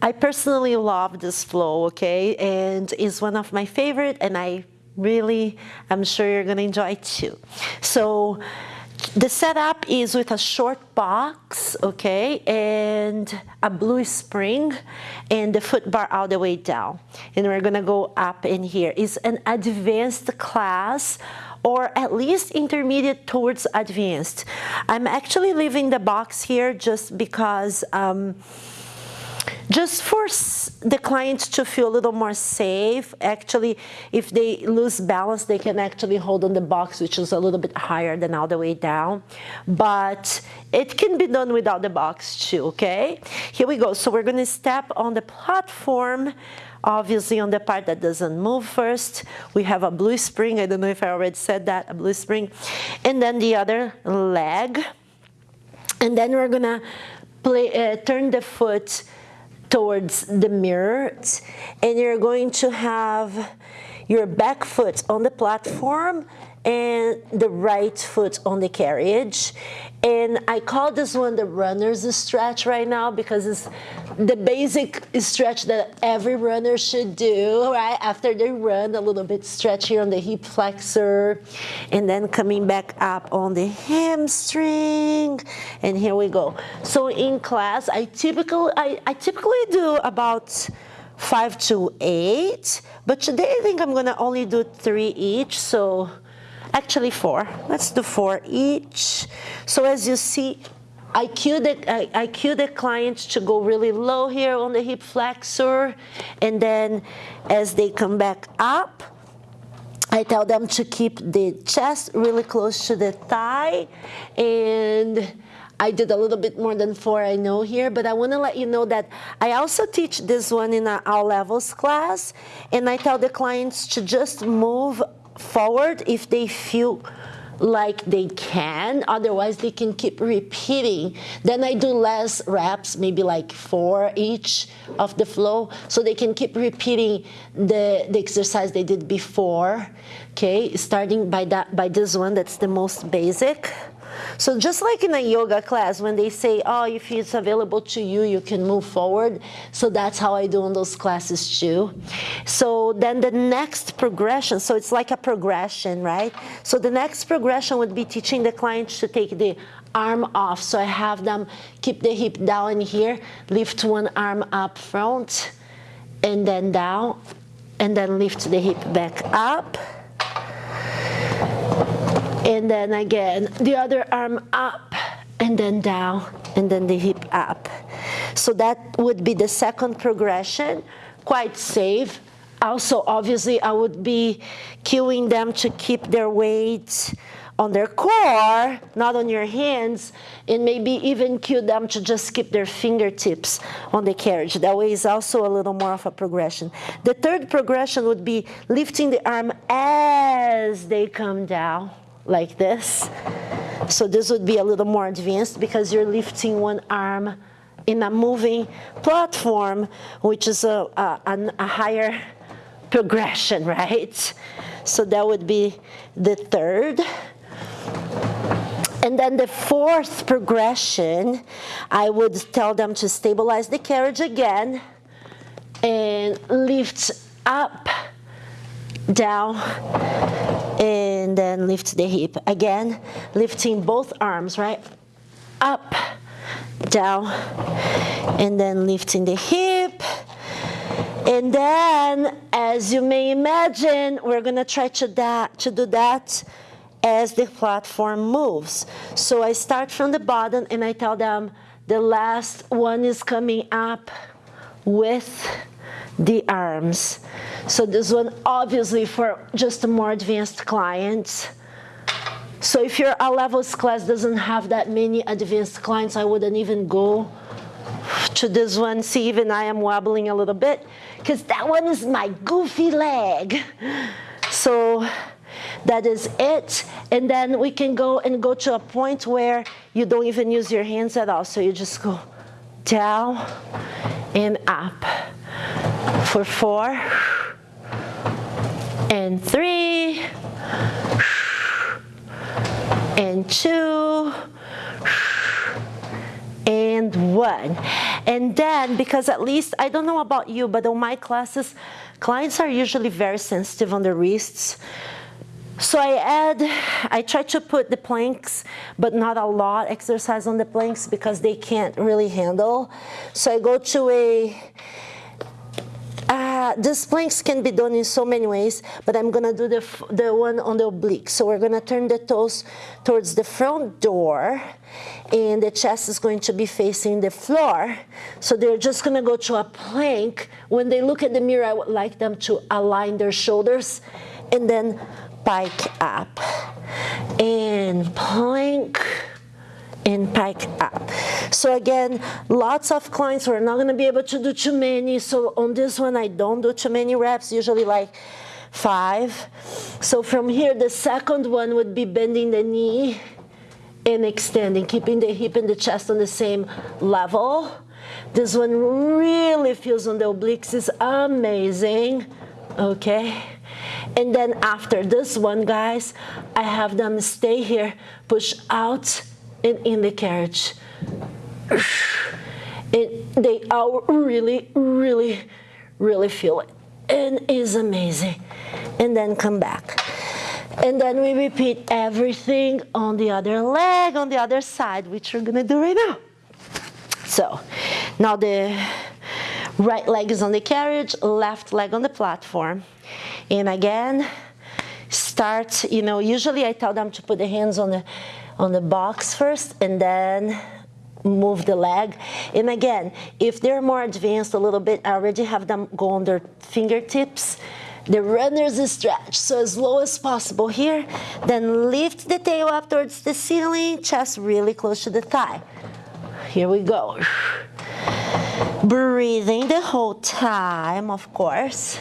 I personally love this flow, okay? And it's one of my favorite and I really, I'm sure you're gonna enjoy it too. So the setup is with a short box, okay, and a blue spring and the foot bar all the way down. And we're gonna go up in here. It's an advanced class or at least intermediate towards advanced. I'm actually leaving the box here just because um, just for the client to feel a little more safe. Actually, if they lose balance, they can actually hold on the box, which is a little bit higher than all the way down. But it can be done without the box too, okay? Here we go. So we're gonna step on the platform obviously on the part that doesn't move first we have a blue spring I don't know if I already said that a blue spring and then the other leg and then we're gonna play uh, turn the foot towards the mirror and you're going to have your back foot on the platform and the right foot on the carriage. And I call this one the runner's stretch right now because it's the basic stretch that every runner should do, right? After they run, a little bit stretch here on the hip flexor, and then coming back up on the hamstring, and here we go. So in class, I typically, I, I typically do about five to eight, but today I think I'm gonna only do three each, so actually four. Let's do four each. So as you see, I cue the, I, I cue the client to go really low here on the hip flexor, and then as they come back up, I tell them to keep the chest really close to the thigh, and I did a little bit more than four, I know here, but I want to let you know that I also teach this one in our levels class, and I tell the clients to just move forward if they feel like they can. Otherwise they can keep repeating. Then I do less reps maybe like four each of the flow so they can keep repeating the the exercise they did before. Okay starting by that by this one that's the most basic so just like in a yoga class, when they say, oh, if it's available to you, you can move forward. So that's how I do in those classes too. So then the next progression, so it's like a progression, right? So the next progression would be teaching the client to take the arm off. So I have them keep the hip down here, lift one arm up front, and then down, and then lift the hip back up and then again the other arm up and then down and then the hip up so that would be the second progression quite safe also obviously I would be cueing them to keep their weight on their core, not on your hands, and maybe even cue them to just keep their fingertips on the carriage. That way is also a little more of a progression. The third progression would be lifting the arm as they come down like this. So this would be a little more advanced because you're lifting one arm in a moving platform, which is a, a, a higher progression, right? So that would be the third. And then the fourth progression, I would tell them to stabilize the carriage again and lift up, down, and then lift the hip. Again, lifting both arms, right? Up, down, and then lifting the hip. And then, as you may imagine, we're gonna try to, that, to do that as the platform moves. So I start from the bottom and I tell them the last one is coming up with the arms. So this one obviously for just a more advanced clients. So if your A levels class doesn't have that many advanced clients, I wouldn't even go to this one. See, even I am wobbling a little bit because that one is my goofy leg. So that is it. And then we can go and go to a point where you don't even use your hands at all. So you just go down and up for four and three and two and one. And then, because at least, I don't know about you, but on my classes, clients are usually very sensitive on the wrists. So I add, I try to put the planks, but not a lot exercise on the planks because they can't really handle. So I go to a, uh, planks can be done in so many ways, but I'm gonna do the, the one on the oblique. So we're gonna turn the toes towards the front door and the chest is going to be facing the floor. So they're just gonna go to a plank. When they look at the mirror, I would like them to align their shoulders and then pike up and plank and pike up. So again, lots of clients are not to be able to do too many. So on this one, I don't do too many reps, usually like five. So from here, the second one would be bending the knee and extending, keeping the hip and the chest on the same level. This one really feels on the obliques, is amazing, okay? And then after this one, guys, I have them stay here, push out and in the carriage. It, they are really, really, really feel it. And it's amazing. And then come back. And then we repeat everything on the other leg, on the other side, which we're gonna do right now. So now the right leg is on the carriage, left leg on the platform. And again, start, you know, usually I tell them to put the hands on the, on the box first and then move the leg. And again, if they're more advanced a little bit, I already have them go on their fingertips. The runner's stretch, so as low as possible here. Then lift the tail up towards the ceiling, chest really close to the thigh. Here we go. Breathing the whole time, of course.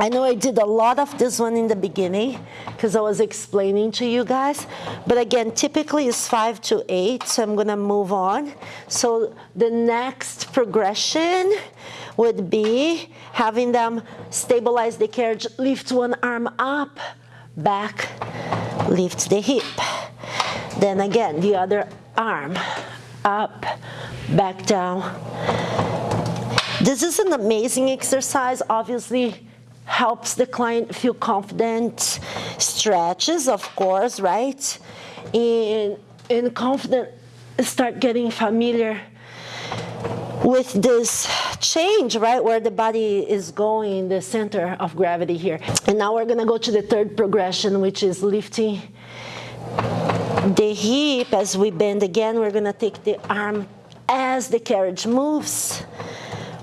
I know I did a lot of this one in the beginning because I was explaining to you guys. But again, typically it's five to eight, so I'm gonna move on. So the next progression would be having them stabilize the carriage, lift one arm up, back, lift the hip. Then again, the other arm, up, back down. This is an amazing exercise, obviously helps the client feel confident, stretches, of course, right? And, and confident, start getting familiar with this change, right, where the body is going, the center of gravity here. And now we're gonna go to the third progression, which is lifting the hip as we bend again. We're gonna take the arm as the carriage moves.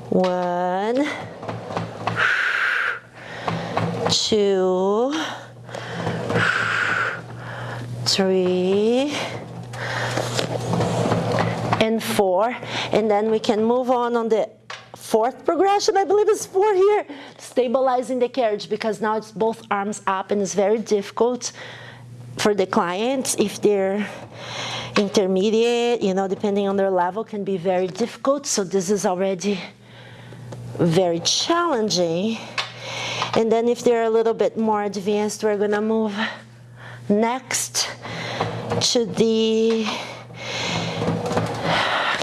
One, two, three, and four. And then we can move on on the fourth progression, I believe it's four here, stabilizing the carriage because now it's both arms up and it's very difficult for the clients if they're intermediate, you know, depending on their level can be very difficult. So this is already very challenging. And then if they're a little bit more advanced, we're gonna move next to the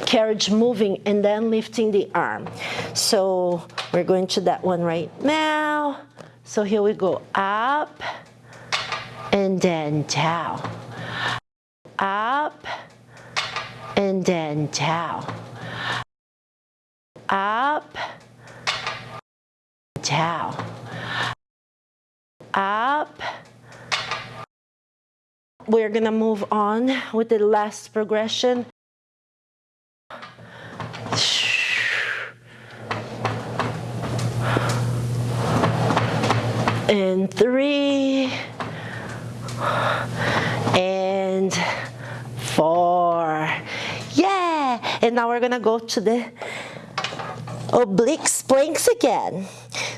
carriage moving and then lifting the arm. So we're going to that one right now. So here we go, up and then down. Up and then down. Up, down up. We're gonna move on with the last progression. And three, and four. Yeah! And now we're gonna go to the oblique planks again.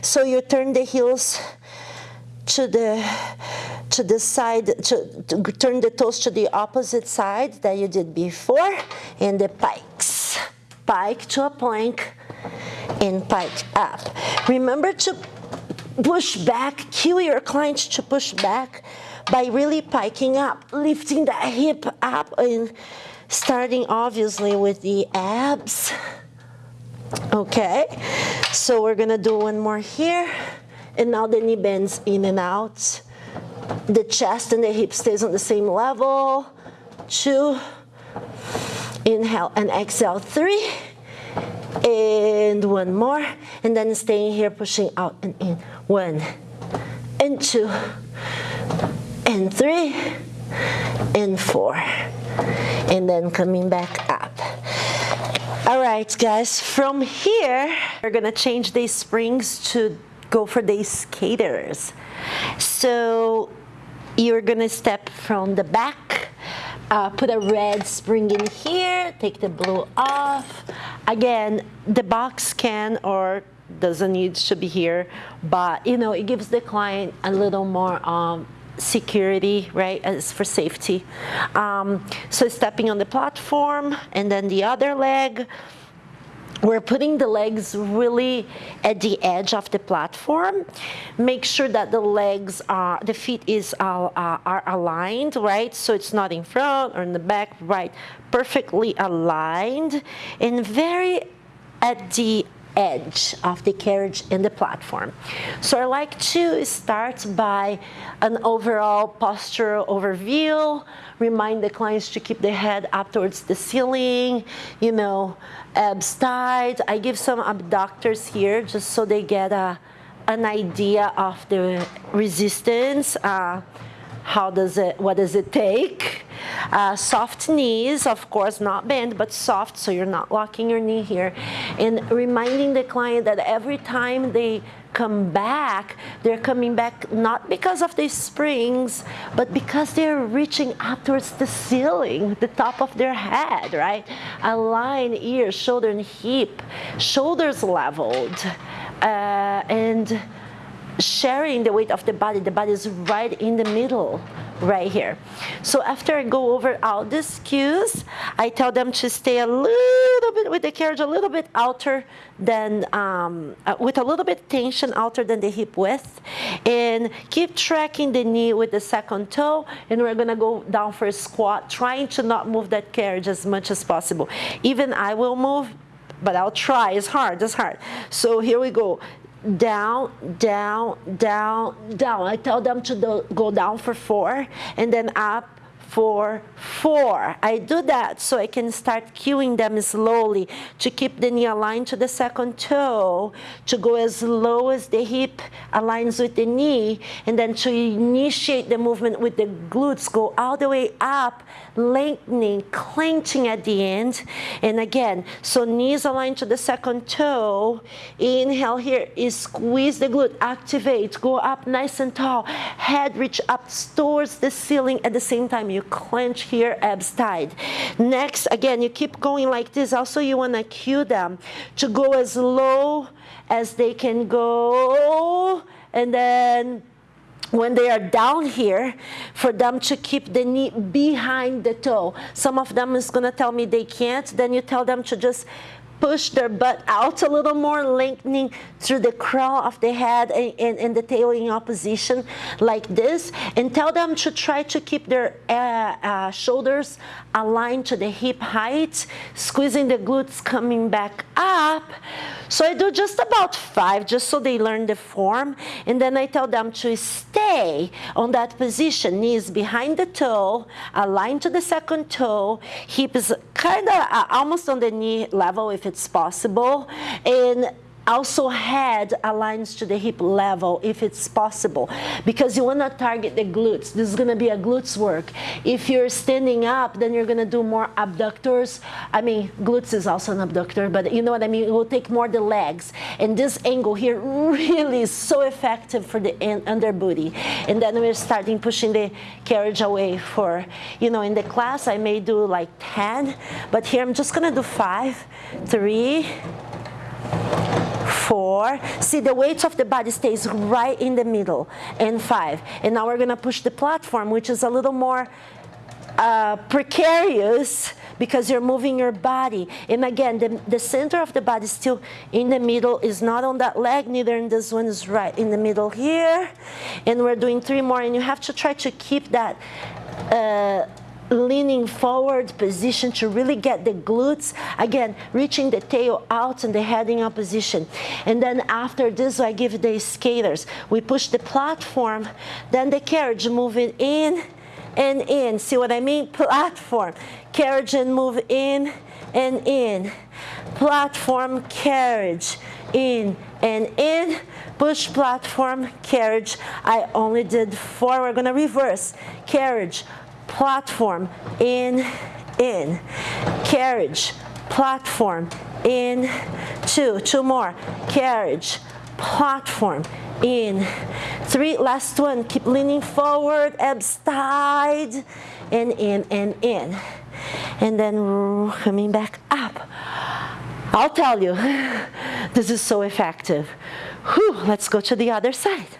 So you turn the heels to the to the side to, to, turn the toes to the opposite side that you did before and the pikes pike to a plank and pike up remember to push back cue your client to push back by really piking up lifting the hip up and starting obviously with the abs. Okay, so we're gonna do one more here. And now the knee bends in and out. The chest and the hip stays on the same level. Two, inhale and exhale, three. And one more, and then staying here, pushing out and in. One, and two, and three, and four. And then coming back up. All right, guys, from here, we're gonna change these springs to go for the skaters. So you're gonna step from the back, uh, put a red spring in here, take the blue off. Again, the box can or doesn't need to be here, but you know, it gives the client a little more um, security, right, as for safety. Um, so stepping on the platform and then the other leg, we're putting the legs really at the edge of the platform. Make sure that the legs are, the feet is uh, uh, are aligned, right? So it's not in front or in the back, right? Perfectly aligned and very at the edge of the carriage and the platform. So I like to start by an overall posture overview, remind the clients to keep the head up towards the ceiling, you know, tight. I give some abductors here just so they get a, an idea of the resistance. Uh, how does it, what does it take? Uh, soft knees, of course, not bent, but soft, so you're not locking your knee here. And reminding the client that every time they come back, they're coming back not because of the springs, but because they're reaching up towards the ceiling, the top of their head, right? Align ears, shoulder and hip, shoulders leveled. Uh, and sharing the weight of the body. The body is right in the middle, right here. So after I go over all these cues, I tell them to stay a little bit with the carriage, a little bit outer than, um, uh, with a little bit tension outer than the hip width. And keep tracking the knee with the second toe. And we're gonna go down for a squat, trying to not move that carriage as much as possible. Even I will move, but I'll try. It's hard, it's hard. So here we go down, down, down, down. I tell them to do, go down for four and then up for four. I do that so I can start cueing them slowly to keep the knee aligned to the second toe, to go as low as the hip aligns with the knee, and then to initiate the movement with the glutes, go all the way up, lengthening, clenching at the end. And again, so knees aligned to the second toe. Inhale here is squeeze the glute, activate, go up nice and tall. Head reach up towards the ceiling at the same time. You clench here, abs tight. Next, again, you keep going like this. Also, you want to cue them to go as low as they can go. And then when they are down here, for them to keep the knee behind the toe. Some of them is going to tell me they can't. Then you tell them to just push their butt out a little more, lengthening through the crown of the head and, and, and the tail in opposition like this. And tell them to try to keep their uh, uh, shoulders aligned to the hip height, squeezing the glutes coming back up. So I do just about five, just so they learn the form. And then I tell them to stay on that position, knees behind the toe, aligned to the second toe, hips kind of uh, almost on the knee level if it's possible. And also head aligns to the hip level if it's possible. Because you want to target the glutes. This is going to be a glutes work. If you're standing up then you're going to do more abductors. I mean glutes is also an abductor but you know what i mean? It will take more the legs. And this angle here really is so effective for the under booty. And then we're starting pushing the carriage away for you know in the class i may do like 10 but here i'm just going to do five three four. See, the weight of the body stays right in the middle, and five. And now we're gonna push the platform, which is a little more uh, precarious because you're moving your body. And again, the, the center of the body is still in the middle, is not on that leg, neither in this one is right in the middle here. And we're doing three more, and you have to try to keep that uh, leaning forward position to really get the glutes. Again, reaching the tail out and the heading up position. And then after this, I give the skaters. We push the platform, then the carriage moving in and in. See what I mean? Platform, carriage and move in and in. Platform, carriage, in and in. Push, platform, carriage. I only did four. We're to reverse. Carriage, platform, in, in. Carriage, platform, in, two. Two more. Carriage, platform, in. Three, last one. Keep leaning forward, abs tight, and in and in. And then coming back up. I'll tell you, this is so effective. Whew, let's go to the other side.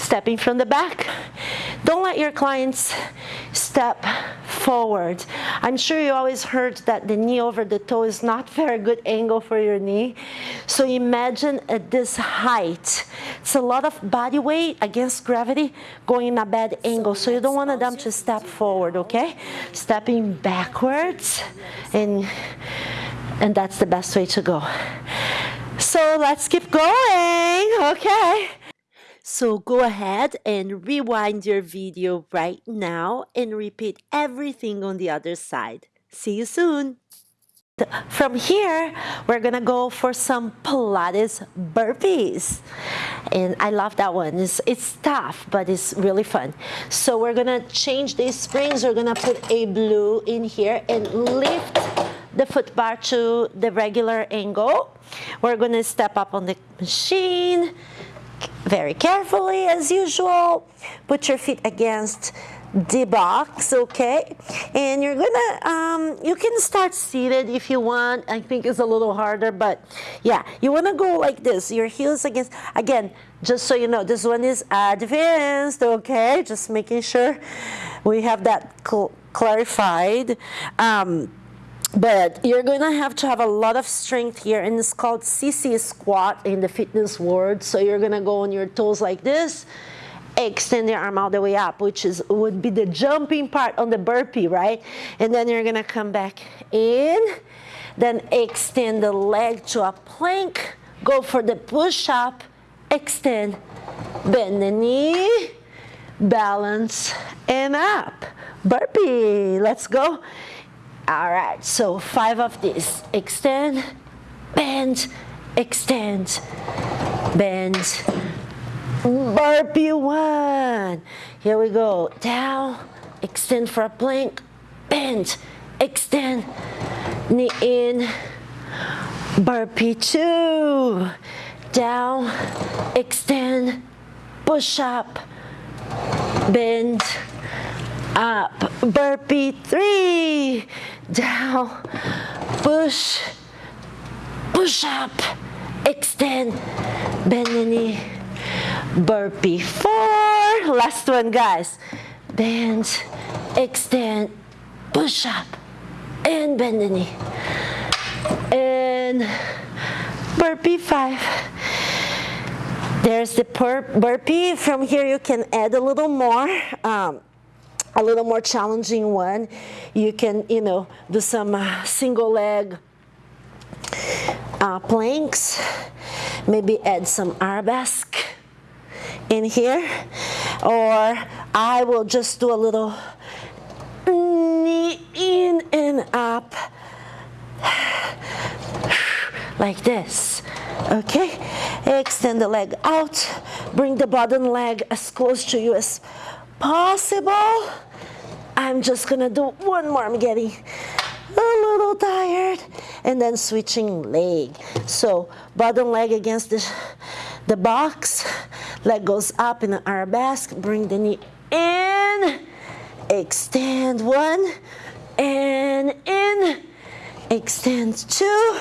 Stepping from the back. Don't let your clients step forward. I'm sure you always heard that the knee over the toe is not very good angle for your knee. So imagine at this height, it's a lot of body weight against gravity going in a bad angle. So you don't want them to step forward, okay? Stepping backwards and and that's the best way to go. So let's keep going, okay? So go ahead and rewind your video right now and repeat everything on the other side. See you soon. From here, we're gonna go for some Pilates burpees. And I love that one. It's, it's tough, but it's really fun. So we're gonna change these springs. We're gonna put a blue in here and lift the foot bar to the regular angle. We're to step up on the machine very carefully as usual. Put your feet against the box, okay? And you're gonna, um, you can start seated if you want. I think it's a little harder, but yeah, you wanna go like this. Your heels against, again, just so you know, this one is advanced, okay? Just making sure we have that cl clarified. Um, but you're going to have to have a lot of strength here and it's called sissy squat in the fitness world. So you're going to go on your toes like this extend your arm all the way up which is would be the jumping part on the burpee right? And then you're going to come back in then extend the leg to a plank go for the push up extend bend the knee balance and up. Burpee let's go all right, so five of these. Extend, bend, extend, bend. Burpee one. Here we go. Down, extend for a plank, bend, extend, knee in. Burpee two. Down, extend, push up, bend, up. Burpee three down, push, push up, extend, bend the knee, burpee, four, last one guys, bend, extend, push up, and bend the knee, and burpee five, there's the burpee, from here you can add a little more, um, a little more challenging one. You can, you know, do some uh, single leg uh, planks, maybe add some arabesque in here, or I will just do a little knee in and up like this. Okay, extend the leg out, bring the bottom leg as close to you as possible. I'm just gonna do one more. I'm getting a little tired. And then switching leg. So bottom leg against the, the box. Leg goes up in an arabesque. Bring the knee in. Extend one. And in. Extend two.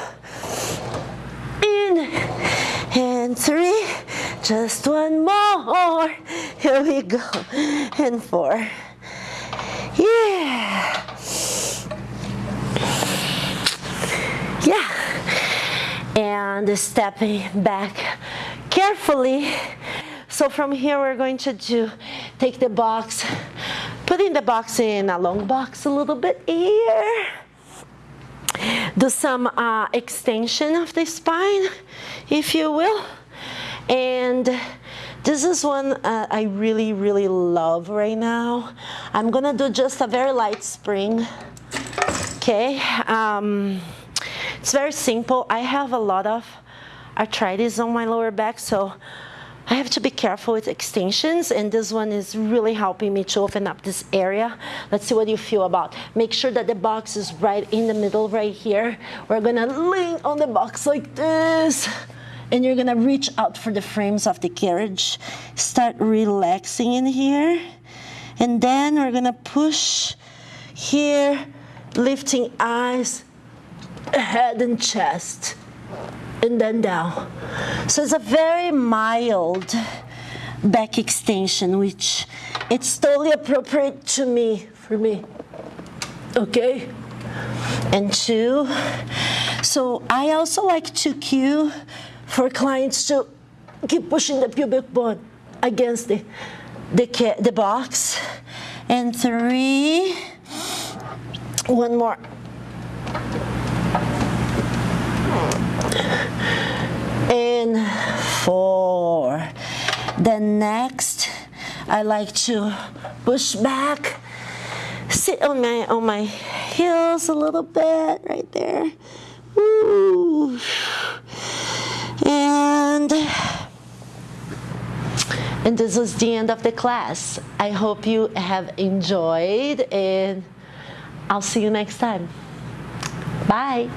In. And three. Just one more. Here we go. And four. Yeah. Yeah. And stepping back carefully. So from here we're going to do, take the box, putting the box in a long box a little bit here. Do some uh, extension of the spine, if you will. And this is one uh, I really, really love right now. I'm gonna do just a very light spring, okay? Um, it's very simple. I have a lot of arthritis on my lower back, so I have to be careful with extensions, and this one is really helping me to open up this area. Let's see what you feel about. Make sure that the box is right in the middle right here. We're gonna lean on the box like this and you're gonna reach out for the frames of the carriage. Start relaxing in here. And then we're gonna push here, lifting eyes, head and chest, and then down. So it's a very mild back extension, which it's totally appropriate to me, for me. Okay? And two. So I also like to cue for clients to keep pushing the pubic bone against the, the, the box. And three, one more. And four. Then next, I like to push back, sit on my on my heels a little bit right there. And and this was the end of the class i hope you have enjoyed and i'll see you next time bye